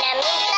Namita.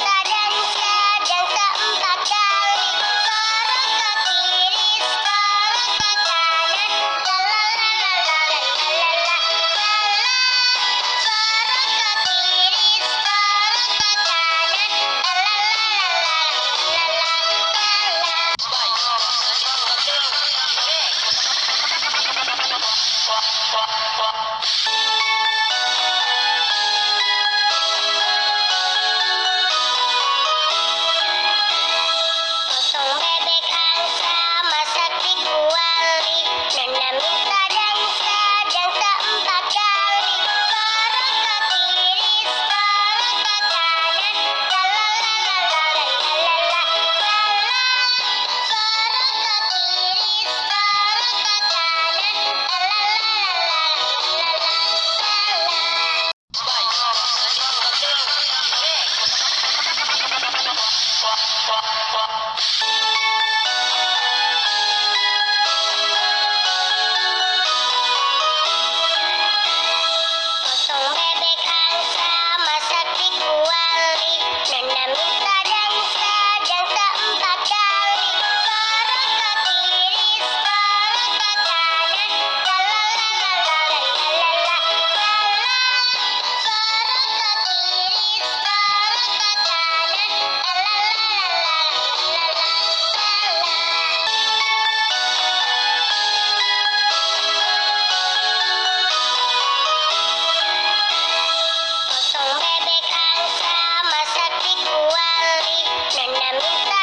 Canela.